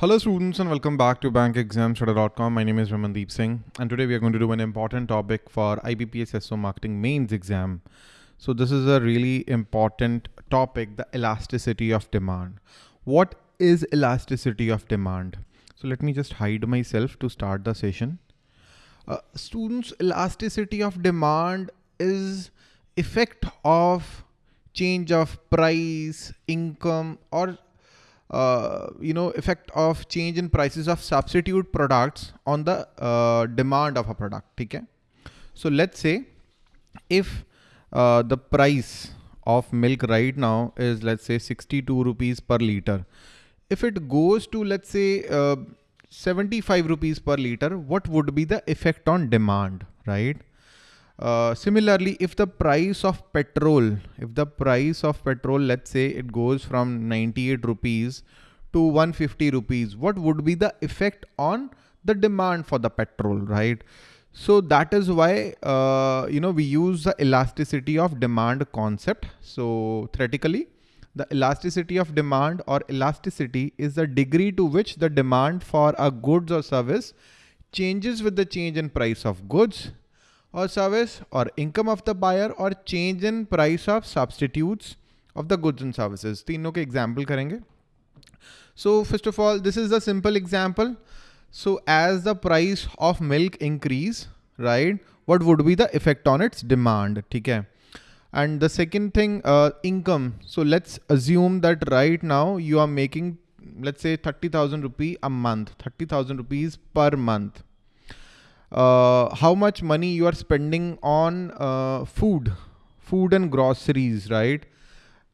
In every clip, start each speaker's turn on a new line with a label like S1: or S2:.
S1: Hello students and welcome back to bankexamstudy.com. My name is Ramandeep Singh and today we are going to do an important topic for IBPS SO Marketing Mains exam. So this is a really important topic, the elasticity of demand. What is elasticity of demand? So let me just hide myself to start the session. Uh, students, elasticity of demand is effect of change of price, income or uh, you know effect of change in prices of substitute products on the uh, demand of a product okay so let's say if uh, the price of milk right now is let's say 62 rupees per liter. If it goes to let's say uh, 75 rupees per liter what would be the effect on demand right uh, similarly, if the price of petrol, if the price of petrol, let's say it goes from 98 rupees to 150 rupees, what would be the effect on the demand for the petrol, right? So that is why, uh, you know, we use the elasticity of demand concept. So theoretically, the elasticity of demand or elasticity is the degree to which the demand for a goods or service changes with the change in price of goods और service और income of the buyer और change in price of substitute of the goods and services तीनों के example करेंगे। So first of all this is the simple example so as the price of milk increase right what would be the effect on its demand ठीक है? And the second thing income so let's assume that right now you are making let's say thirty thousand rupee a month thirty thousand rupees per month uh, how much money you are spending on uh, food, food and groceries, right?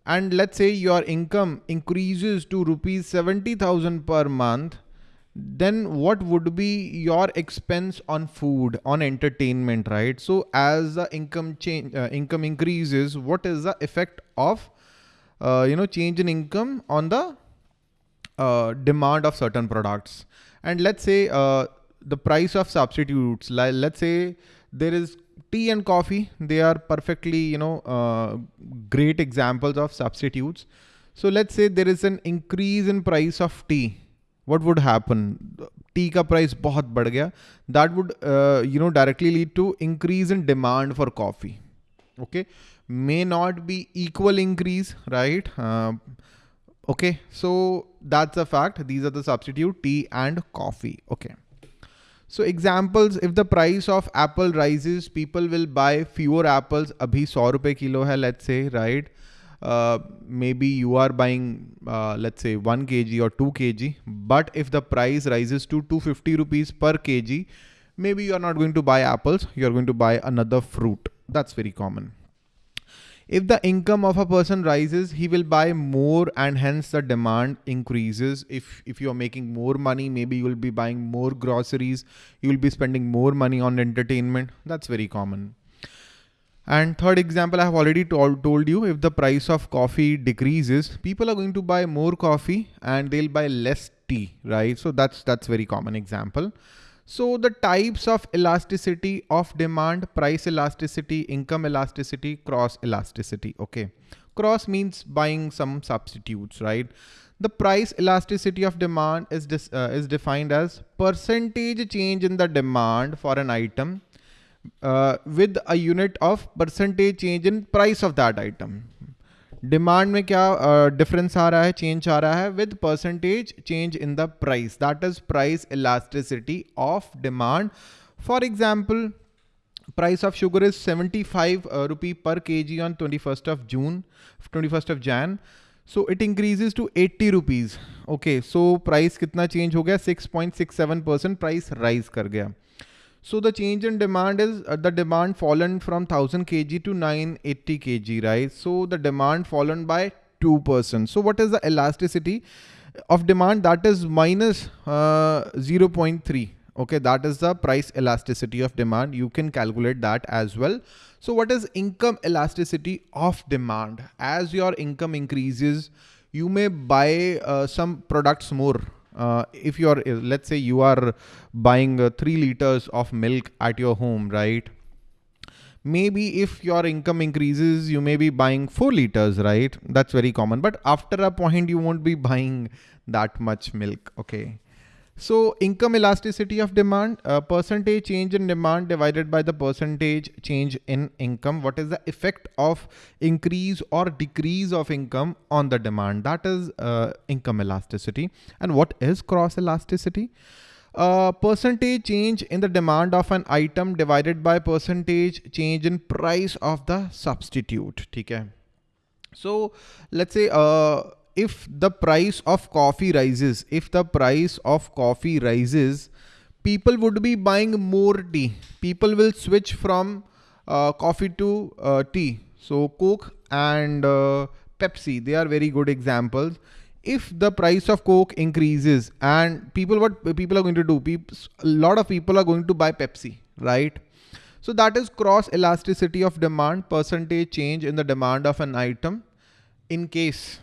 S1: And let's say your income increases to rupees 70,000 per month, then what would be your expense on food, on entertainment, right? So as the income change, uh, income increases, what is the effect of, uh, you know, change in income on the uh, demand of certain products? And let's say uh, the price of substitutes like let's say there is tea and coffee they are perfectly you know uh, great examples of substitutes. So let's say there is an increase in price of tea. What would happen? Tea ka price bahut bad gaya. That would uh, you know directly lead to increase in demand for coffee. Okay? May not be equal increase right? Uh, okay? So that's a fact. These are the substitute tea and coffee. Okay so examples, if the price of apple rises, people will buy fewer apples. Abhi 100 rupees kilo hai, let's say, right? Uh, maybe you are buying, uh, let's say 1 kg or 2 kg. But if the price rises to 250 rupees per kg, maybe you are not going to buy apples. You are going to buy another fruit. That's very common. If the income of a person rises, he will buy more and hence the demand increases. If, if you're making more money, maybe you will be buying more groceries. You will be spending more money on entertainment. That's very common. And third example, I have already told, told you if the price of coffee decreases, people are going to buy more coffee and they'll buy less tea, right? So that's, that's very common example. So the types of elasticity of demand, price elasticity, income elasticity, cross elasticity. Okay. Cross means buying some substitutes, right? The price elasticity of demand is, uh, is defined as percentage change in the demand for an item uh, with a unit of percentage change in price of that item. Demand में क्या difference uh, आ रहा है change आ रहा है? With percentage change in the price that is price elasticity of demand for example price of sugar is 75 rupee per K G on 21st of June 21st of Jan so it increases to 80 rupees okay so price कितना change हो गया? 6.67 percent price rise कर गया. So the change in demand is uh, the demand fallen from 1000 kg to 980 kg, right? So the demand fallen by 2%. So what is the elasticity of demand? That is minus, uh, 0.3. Okay, that is the price elasticity of demand. You can calculate that as well. So what is income elasticity of demand? As your income increases, you may buy uh, some products more uh, if you're, uh, let's say you are buying uh, three liters of milk at your home, right? maybe if your income increases, you may be buying four liters, right? That's very common. But after a point, you won't be buying that much milk. Okay. So income elasticity of demand, uh, percentage change in demand divided by the percentage change in income. What is the effect of increase or decrease of income on the demand? That is uh, income elasticity. And what is cross elasticity? Uh, percentage change in the demand of an item divided by percentage change in price of the substitute. Okay. So let's say uh, if the price of coffee rises, if the price of coffee rises, people would be buying more tea. People will switch from uh, coffee to uh, tea. So Coke and uh, Pepsi, they are very good examples. If the price of Coke increases and people, what people are going to do, people, a lot of people are going to buy Pepsi, right? So that is cross elasticity of demand, percentage change in the demand of an item in case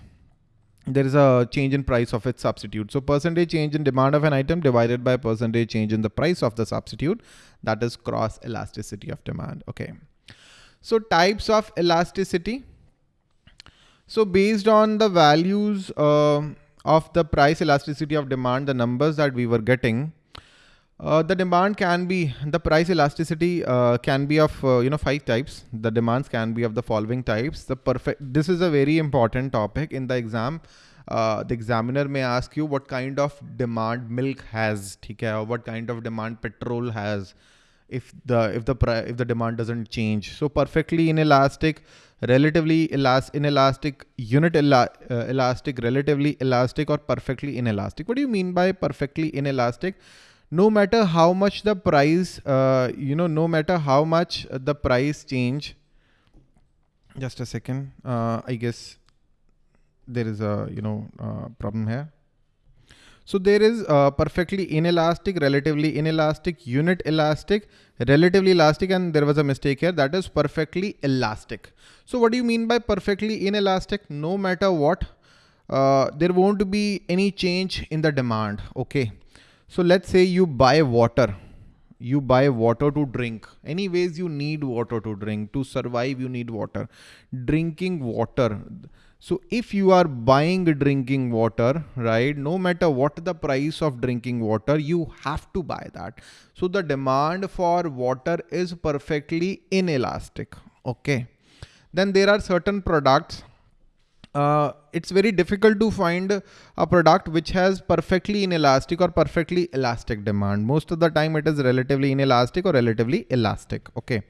S1: there is a change in price of its substitute. So percentage change in demand of an item divided by percentage change in the price of the substitute. That is cross elasticity of demand. Okay. So types of elasticity. So based on the values uh, of the price elasticity of demand, the numbers that we were getting, uh, the demand can be, the price elasticity uh, can be of, uh, you know, five types. The demands can be of the following types. The perfect, this is a very important topic in the exam. Uh, the examiner may ask you what kind of demand milk has, okay, or what kind of demand petrol has if the, if the, if the demand doesn't change. So perfectly inelastic, relatively elas inelastic, unit uh, elastic, relatively elastic or perfectly inelastic. What do you mean by perfectly inelastic? No matter how much the price, uh, you know, no matter how much the price change, just a second, uh, I guess there is a, you know, uh, problem here. So there is perfectly inelastic, relatively inelastic, unit elastic, relatively elastic, and there was a mistake here. That is perfectly elastic. So what do you mean by perfectly inelastic? No matter what, uh, there won't be any change in the demand. Okay. So let's say you buy water, you buy water to drink. Anyways, you need water to drink. To survive, you need water. Drinking water. So if you are buying drinking water, right, no matter what the price of drinking water, you have to buy that. So the demand for water is perfectly inelastic. Okay. Then there are certain products uh, it's very difficult to find a product which has perfectly inelastic or perfectly elastic demand. Most of the time it is relatively inelastic or relatively elastic. Okay.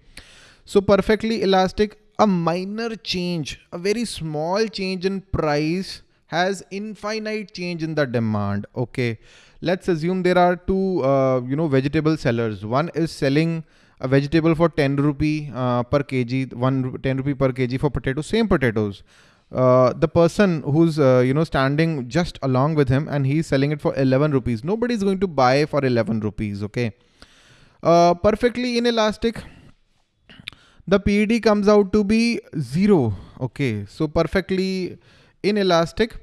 S1: So perfectly elastic, a minor change, a very small change in price has infinite change in the demand. Okay. Let's assume there are two, uh, you know, vegetable sellers. One is selling a vegetable for 10 rupee uh, per kg, one 10 rupee per kg for potatoes, same potatoes uh, the person who's uh, you know standing just along with him and he's selling it for 11 rupees. Nobody's going to buy for 11 rupees okay? Uh, perfectly inelastic. The PED comes out to be zero okay? So perfectly inelastic.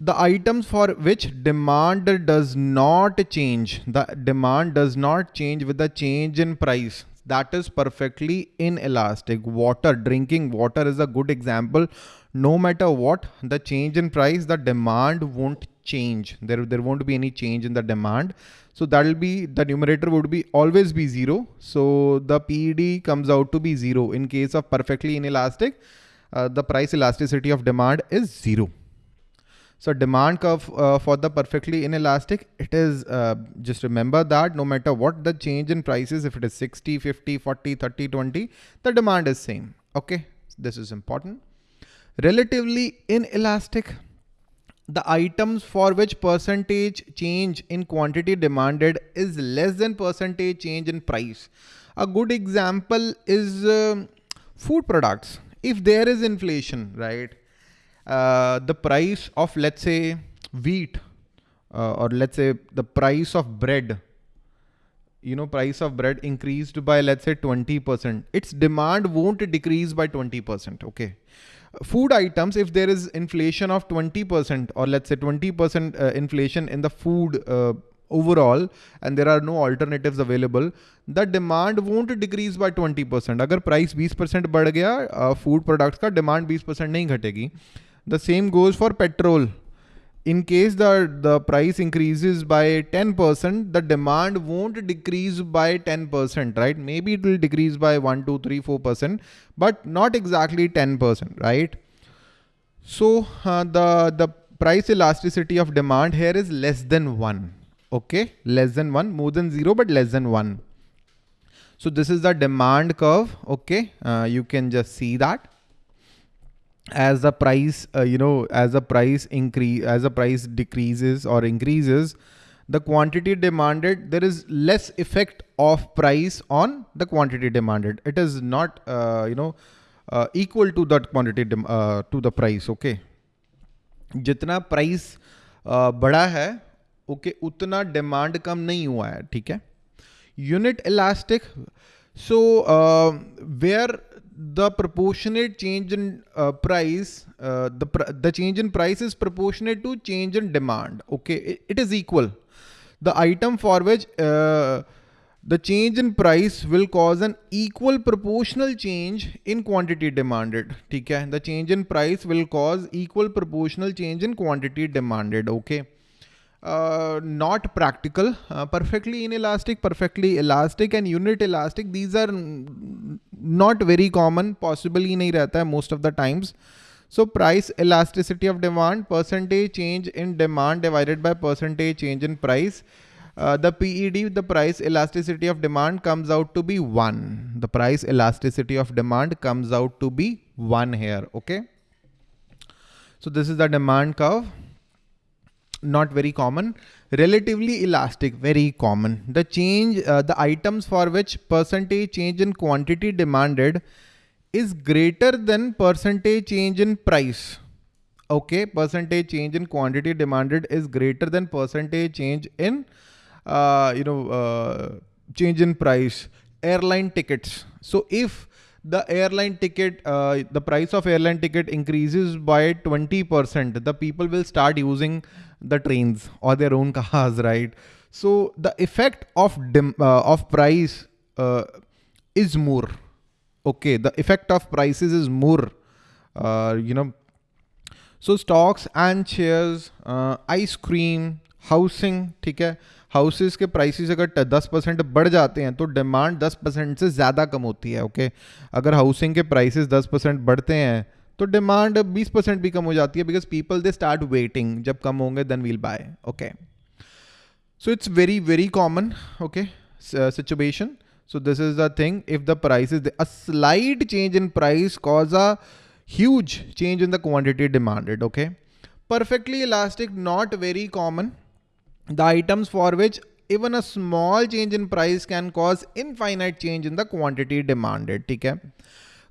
S1: The items for which demand does not change. The demand does not change with the change in price that is perfectly inelastic. Water, drinking water is a good example. No matter what the change in price, the demand won't change. There, there won't be any change in the demand. So that'll be, the numerator would be always be zero. So the PED comes out to be zero. In case of perfectly inelastic, uh, the price elasticity of demand is zero. So demand curve uh, for the perfectly inelastic, it is uh, just remember that no matter what the change in prices, if it is 60, 50, 40, 30, 20, the demand is same. Okay, this is important. Relatively inelastic, the items for which percentage change in quantity demanded is less than percentage change in price. A good example is uh, food products. If there is inflation, right? Uh, the price of let's say wheat uh, or let's say the price of bread you know price of bread increased by let's say 20% its demand won't decrease by 20% okay food items if there is inflation of 20% or let's say 20% uh, inflation in the food uh, overall and there are no alternatives available, the demand won't decrease by 20%. Agar price 20% बढ़ गया uh, food products का demand 20% नहीं घटेगी. The same goes for petrol. In case the, the price increases by 10%, the demand won't decrease by 10%, right? Maybe it will decrease by 1, 2, 3, 4%, but not exactly 10%, right? So uh, the, the price elasticity of demand here is less than 1 okay less than 1 more than 0 but less than 1 so this is the demand curve okay uh, you can just see that as the price uh, you know as the price increase as the price decreases or increases the quantity demanded there is less effect of price on the quantity demanded it is not uh, you know uh, equal to that quantity uh, to the price okay price uh, बड़ा है okay उतना demand कम नहीं हुआ है ठीक है unit elastic so where the proportionate change in uh, price, uh, the the change in price is proportionate to change in demand. Okay, it, it is equal. The item for which uh, the change in price will cause an equal proportional change in quantity demanded. Okay, the change in price will cause equal proportional change in quantity demanded. Okay uh, not practical, uh, perfectly inelastic, perfectly elastic and unit elastic. These are not very common, possibly nahi rehta most of the times. So price elasticity of demand, percentage change in demand divided by percentage change in price. Uh, the PED, the price elasticity of demand comes out to be one. The price elasticity of demand comes out to be one here. Okay. So this is the demand curve not very common. Relatively elastic, very common. The change, uh, the items for which percentage change in quantity demanded is greater than percentage change in price. Okay, percentage change in quantity demanded is greater than percentage change in, uh, you know, uh, change in price. Airline tickets. So if the airline ticket, uh, the price of airline ticket increases by 20%, the people will start using the trains or their own cars, right? So the effect of dim, uh, of price uh, is more. Okay, the effect of prices is more. Uh, you know, so stocks and shares, uh, ice cream, housing, ठीक है houses के prices अगर 10 percent बढ़ जाते हैं तो demand 10 percent से ज़्यादा कम होती है ओके अगर हाउसिंग के प्राइसेस 10 परसेंट बढ़ते हैं तो डिमांड 20 परसेंट भी कम हो जाती है because people they start waiting जब कम होंगे then we'll buy okay so it's very very common okay situation so this is the thing if the price is a slight change in price cause a huge change in the quantity demanded okay perfectly elastic not very common the items for which even a small change in price can cause infinite change in the quantity demanded ठीक है?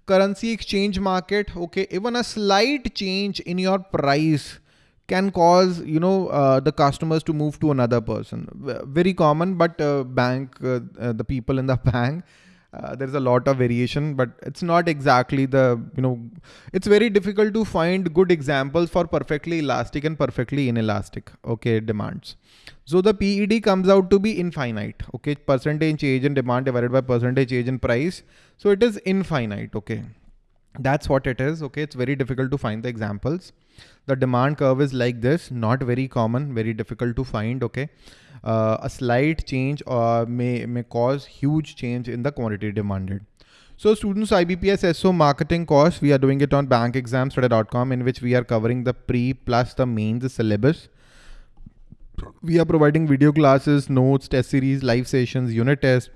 S1: Currency exchange market okay even a slight change in your price can cause you know uh, the customers to move to another person. Very common but uh, bank uh, uh the people in the bank uh, there's a lot of variation but it's not exactly the you know it's very difficult to find good examples for perfectly elastic and perfectly inelastic okay demands so the PED comes out to be infinite. Okay. Percentage change in demand divided by percentage change in price. So it is infinite. Okay. That's what it is. Okay. It's very difficult to find the examples. The demand curve is like this, not very common, very difficult to find. Okay. Uh, a slight change uh, may, may cause huge change in the quantity demanded. So students IBPS SO marketing course, we are doing it on bankexamstudy.com in which we are covering the pre plus the mains syllabus we are providing video classes, notes, test series, live sessions, unit tests,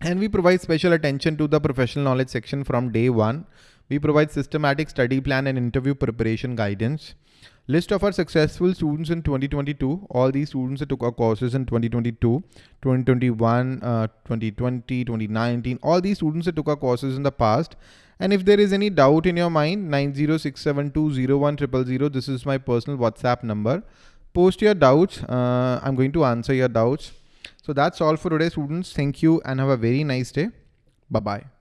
S1: and we provide special attention to the professional knowledge section from day one. We provide systematic study plan and interview preparation guidance. List of our successful students in 2022. All these students that took our courses in 2022, 2021, uh, 2020, 2019. All these students that took our courses in the past. And if there is any doubt in your mind, 906720100, this is my personal WhatsApp number post your doubts. Uh, I'm going to answer your doubts. So that's all for today, students. Thank you and have a very nice day. Bye-bye.